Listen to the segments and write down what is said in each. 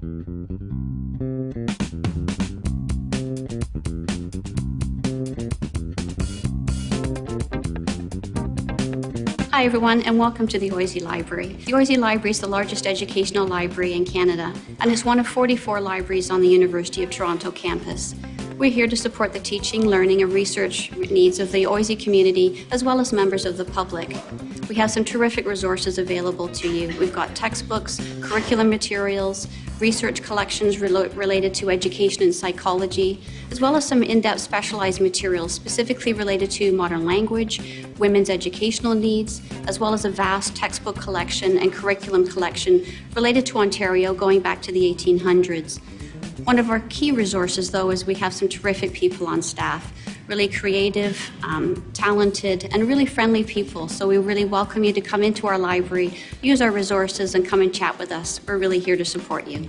Hi everyone and welcome to the OISE Library. The OISE Library is the largest educational library in Canada and is one of 44 libraries on the University of Toronto campus. We're here to support the teaching, learning and research needs of the OISE community as well as members of the public. We have some terrific resources available to you. We've got textbooks, curriculum materials, research collections related to education and psychology, as well as some in-depth specialized materials specifically related to modern language, women's educational needs, as well as a vast textbook collection and curriculum collection related to Ontario going back to the 1800s. One of our key resources, though, is we have some terrific people on staff, really creative, um, talented, and really friendly people. So we really welcome you to come into our library, use our resources, and come and chat with us. We're really here to support you.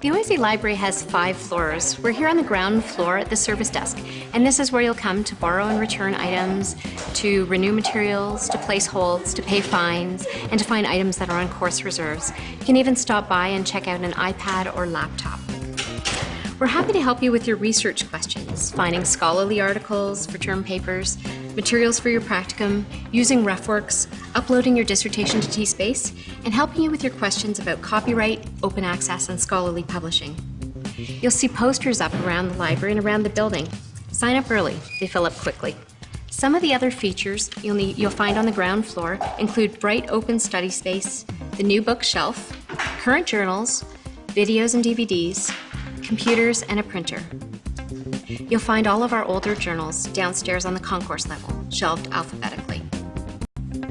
The OISE Library has five floors. We're here on the ground floor at the service desk, and this is where you'll come to borrow and return items, to renew materials, to place holds, to pay fines, and to find items that are on course reserves. You can even stop by and check out an iPad or laptop. We're happy to help you with your research questions, finding scholarly articles for term papers, materials for your practicum, using RefWorks, uploading your dissertation to TSpace, and helping you with your questions about copyright, open access, and scholarly publishing. You'll see posters up around the library and around the building. Sign up early, they fill up quickly. Some of the other features you'll, need, you'll find on the ground floor include bright open study space, the new bookshelf, current journals, videos and DVDs, computers, and a printer. You'll find all of our older journals downstairs on the concourse level, shelved alphabetically.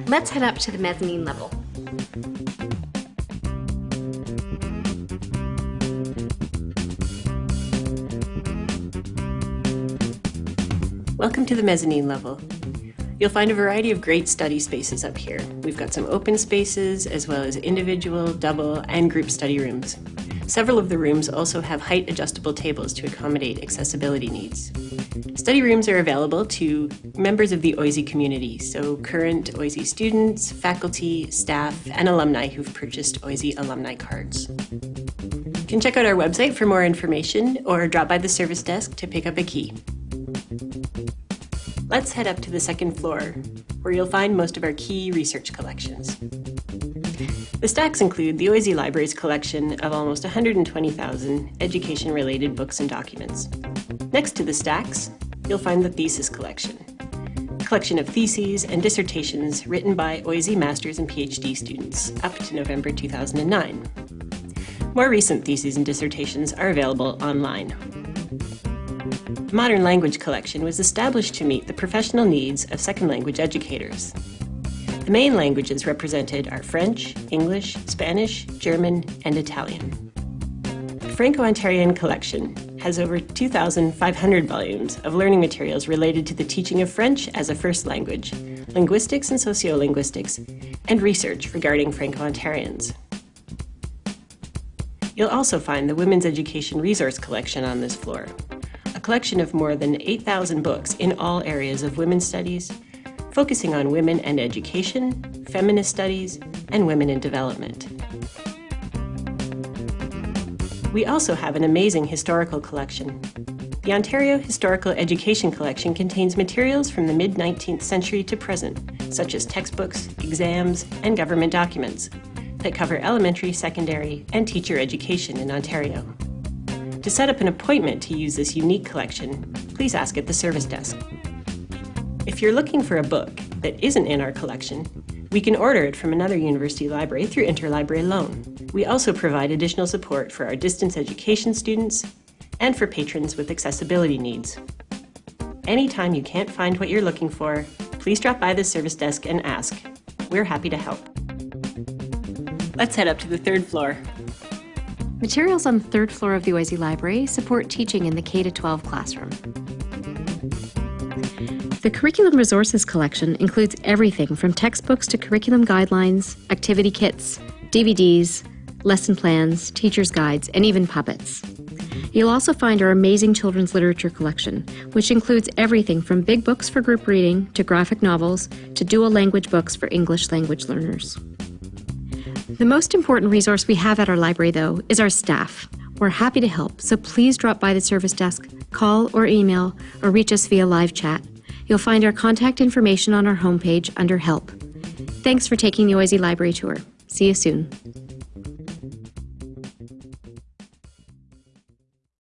Let's head up to the mezzanine level. Welcome to the mezzanine level. You'll find a variety of great study spaces up here. We've got some open spaces, as well as individual, double, and group study rooms. Several of the rooms also have height adjustable tables to accommodate accessibility needs. Study rooms are available to members of the OISE community, so current OISE students, faculty, staff, and alumni who've purchased OISE alumni cards. You can check out our website for more information or drop by the service desk to pick up a key. Let's head up to the second floor, where you'll find most of our key research collections. The stacks include the OISE Library's collection of almost 120,000 education-related books and documents. Next to the stacks, you'll find the thesis collection, a collection of theses and dissertations written by OISE Masters and PhD students up to November 2009. More recent theses and dissertations are available online. The Modern Language Collection was established to meet the professional needs of second language educators. The main languages represented are French, English, Spanish, German, and Italian. The Franco-Ontarian collection has over 2,500 volumes of learning materials related to the teaching of French as a first language, linguistics and sociolinguistics, and research regarding Franco-Ontarians. You'll also find the Women's Education Resource Collection on this floor, a collection of more than 8,000 books in all areas of women's studies, focusing on women and education, feminist studies, and women in development. We also have an amazing historical collection. The Ontario Historical Education Collection contains materials from the mid-19th century to present, such as textbooks, exams, and government documents that cover elementary, secondary, and teacher education in Ontario. To set up an appointment to use this unique collection, please ask at the service desk. If you're looking for a book that isn't in our collection, we can order it from another university library through interlibrary loan. We also provide additional support for our distance education students and for patrons with accessibility needs. Anytime you can't find what you're looking for, please drop by the service desk and ask. We're happy to help. Let's head up to the third floor. Materials on the third floor of the OISE Library support teaching in the K-12 classroom. The Curriculum Resources Collection includes everything from textbooks to curriculum guidelines, activity kits, DVDs, lesson plans, teacher's guides, and even puppets. You'll also find our amazing children's literature collection, which includes everything from big books for group reading to graphic novels to dual language books for English language learners. The most important resource we have at our library, though, is our staff. We're happy to help, so please drop by the service desk, call or email, or reach us via live chat. You'll find our contact information on our homepage under Help. Thanks for taking the OISE Library Tour. See you soon.